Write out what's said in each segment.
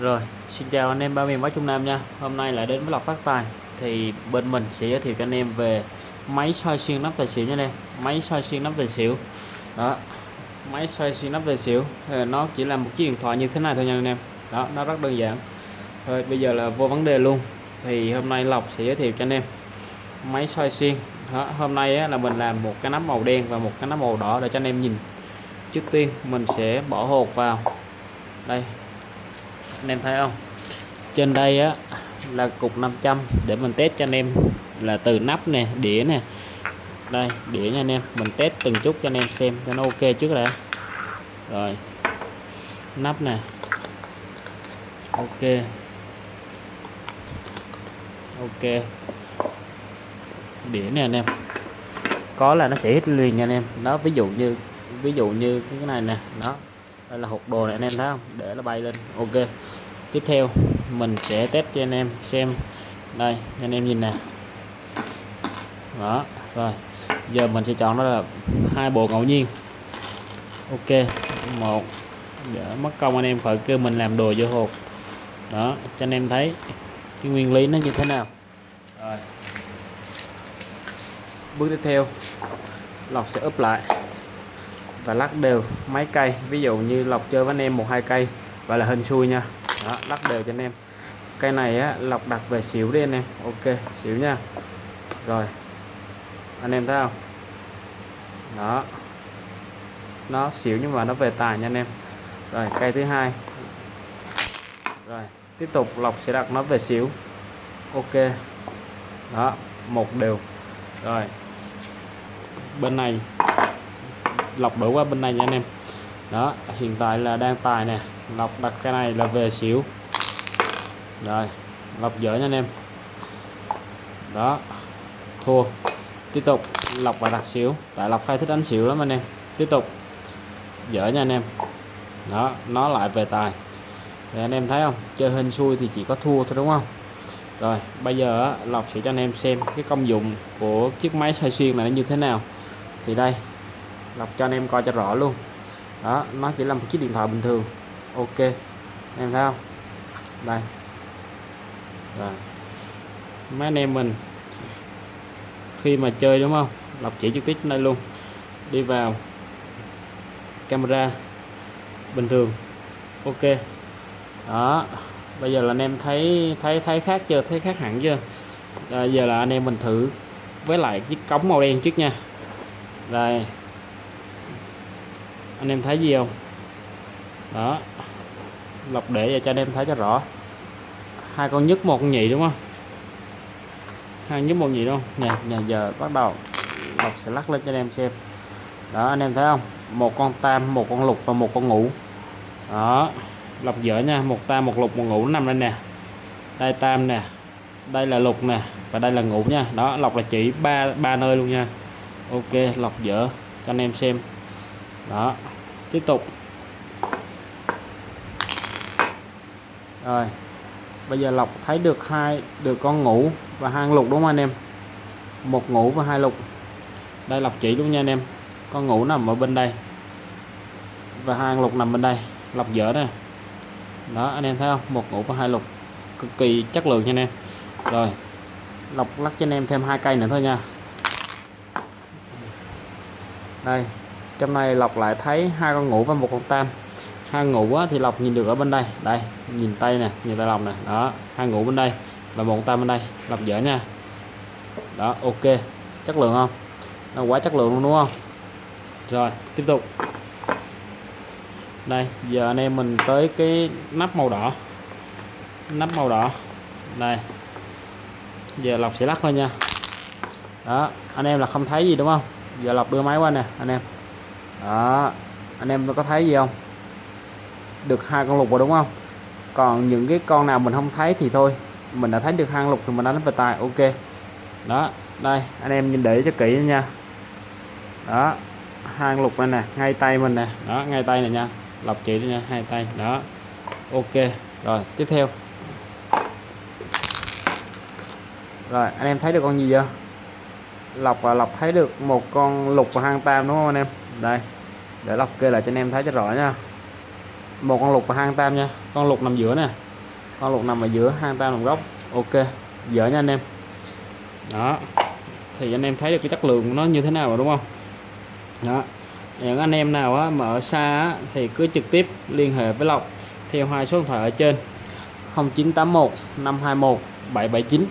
Rồi, xin chào anh em ba miền Bắc Trung Nam nha. Hôm nay lại đến với lọc phát tài thì bên mình sẽ giới thiệu cho anh em về máy soi xuyên nắp tài xỉu nha anh em. Máy soi xuyên nắp tài xỉu. Đó. Máy soi xuyên nắp tài xỉu nó chỉ là một chiếc điện thoại như thế này thôi nha anh em. Đó, nó rất đơn giản. Rồi bây giờ là vô vấn đề luôn. Thì hôm nay lọc sẽ giới thiệu cho anh em máy soi xuyên. Đó, hôm nay á, là mình làm một cái nắp màu đen và một cái nắp màu đỏ để cho anh em nhìn. Trước tiên mình sẽ bỏ hột vào. Đây, anh em thấy không? Trên đây á, là cục 500 để mình test cho anh em. Là từ nắp nè, đĩa nè. Đây, đĩa nha anh em. Mình test từng chút cho anh em xem, cho nó ok trước đã. Rồi. Nắp nè. Ok. Ok. Đĩa nè anh em. Có là nó sẽ hít liền nha anh em. Đó, ví dụ như, ví dụ như cái này nè. Đó đây là hộp đồ này anh em thấy không? Để nó bay lên. Ok. Tiếp theo, mình sẽ test cho anh em xem. Đây anh em nhìn nè. Đó, rồi. Giờ mình sẽ chọn đó là hai bộ ngẫu nhiên. Ok. Một, để mất công anh em phải kêu mình làm đồ vô hộp. Đó, cho anh em thấy cái nguyên lý nó như thế nào. Rồi. Bước tiếp theo, lọc sẽ úp lại và lắc đều mấy cây. Ví dụ như lọc chơi với anh em một hai cây và là hình xui nha. Đó, lắc đều cho anh em. Cây này á, lọc đặt về xỉu đi anh em. Ok xỉu nha. Rồi anh em thấy không? Đó. Nó xỉu nhưng mà nó về tài nha anh em. Rồi cây thứ hai. Rồi tiếp tục lọc sẽ đặt nó về xỉu. Ok. Đó một đều. Rồi bên này lọc đổ qua bên này nha anh em. Đó, hiện tại là đang tài nè. Lọc đặt cái này là về xỉu. Rồi, lọc dở nha anh em. Đó, thua. Tiếp tục lọc và đặt xỉu. Tại lọc hay thích đánh xỉu lắm anh em. Tiếp tục dở nha anh em. Đó, nó lại về tài. Thì anh em thấy không? Chơi hình xui thì chỉ có thua thôi đúng không? Rồi, bây giờ lọc sẽ cho anh em xem cái công dụng của chiếc máy xoay xuyên này nó như thế nào. Thì đây lọc cho anh em coi cho rõ luôn. Đó nó chỉ là một chiếc điện thoại bình thường. Ok em thấy không? Đây. Rồi. Mấy anh em mình khi mà chơi đúng không? Lọc chỉ trực tiếp đây luôn. Đi vào camera bình thường. Ok. Đó bây giờ là anh em thấy thấy thấy khác chưa? Thấy khác hẳn chưa? À, giờ là anh em mình thử với lại chiếc cống màu đen trước nha. Đây anh em thấy gì không? Đó. Lọc để cho anh em thấy cho rõ. Hai con nhất một con nhị đúng không? Hai nhất một nhị đúng không? Nè nè, giờ bắt đầu lọc sẽ lắc lên cho anh em xem. Đó, anh em thấy không? Một con tam, một con lục và một con ngũ. Đó. Lọc dở nha, một tam, một lục, một ngũ nằm lên nè. Đây tam nè. Đây là lục nè và đây là ngũ nha. Đó lọc là chỉ ba ba nơi luôn nha. Ok lọc dở cho anh em xem. Đó tiếp tục. Rồi. Bây giờ lọc thấy được hai, được con ngủ và hai lục đúng không anh em? Một ngủ và hai lục. Đây lọc chỉ luôn nha anh em. Con ngủ nằm ở bên đây và hai lục nằm bên đây. Lọc dở nè. Đó, anh em thấy không? Một ngủ và hai lục. Cực kỳ chất lượng nha anh em. Rồi. Lọc lắc cho anh em thêm hai cây nữa thôi nha. Đây trong này lọc lại thấy hai con ngủ và một con tam. Hai ngủ thì lọc nhìn được ở bên đây. Đây, nhìn tay nè, nhìn tay lọc nè. Đó, hai ngủ bên đây và một tam bên đây. Lọc dở nha. Đó, ok. Chất lượng không? Nó quá chất lượng luôn, đúng không? Rồi, tiếp tục. Đây, giờ anh em mình tới cái nắp màu đỏ. Nắp màu đỏ. Đây. Giờ lọc sẽ lắc thôi nha. Đó, anh em là không thấy gì, đúng không? Giờ lọc đưa máy qua nè, anh em đó. Anh em có thấy gì không? Được hai con lục rồi đúng không? Còn những cái con nào mình không thấy thì thôi. Mình đã thấy được hai lục thì mình đánh về tài ok. Đó. Đây, anh em nhìn để cho kỹ nha. Đó. Hai lục này nè, ngay tay mình nè. Đó, ngay tay này nha. Lọc chỉ nha hai tay. Đó. Ok. Rồi, tiếp theo. Rồi, anh em thấy được con gì chưa? Lọc và lọc thấy được một con lục và hang tam đúng không anh em? Đây để lọc kê lại cho anh em thấy cho rõ nha. Một con lục và hang tam nha. Con lục nằm giữa nè. Con lục nằm ở giữa hang tam nằm góc ok dở nha anh em. Đó thì anh em thấy được cái chất lượng của nó như thế nào rồi đúng không? Đó những anh em nào á, mà ở xa á, thì cứ trực tiếp liên hệ với Lộc theo hai số điện thoại ở trên. 0981 521 779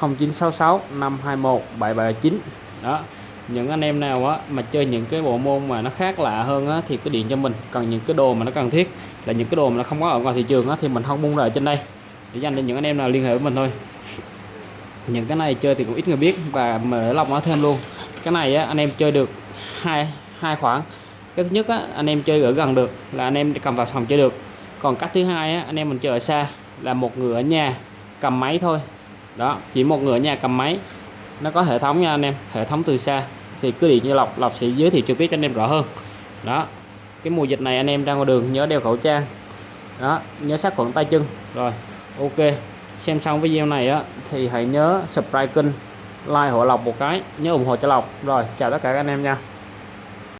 0966 521 779 đó những anh em nào á mà chơi những cái bộ môn mà nó khác lạ hơn á thì cứ điện cho mình. Cần những cái đồ mà nó cần thiết là những cái đồ mà nó không có ở ngoài thị trường á thì mình không bung ra ở trên đây. Để dành cho những anh em nào liên hệ với mình thôi. Những cái này chơi thì cũng ít người biết và mở lọc nó thêm luôn. Cái này á, anh em chơi được hai hai khoảng. Cái thứ nhất á, anh em chơi ở gần được là anh em cầm vào phòng chơi được. Còn cách thứ hai á, anh em mình chơi ở xa là một người ở nhà cầm máy thôi. Đó chỉ một người ở nhà cầm máy nó có hệ thống nha anh em, hệ thống từ xa. Thì cứ điện cho lọc lọc sẽ giới thiệu trực tiếp cho anh em rõ hơn. Đó, cái mùa dịch này anh em ra ngoài đường nhớ đeo khẩu trang. Đó, nhớ sát khuẩn tay chân. Rồi, ok, xem xong video này á, thì hãy nhớ subscribe kênh, like hộ lọc một cái, nhớ ủng hộ cho lọc rồi, chào tất cả các anh em nha.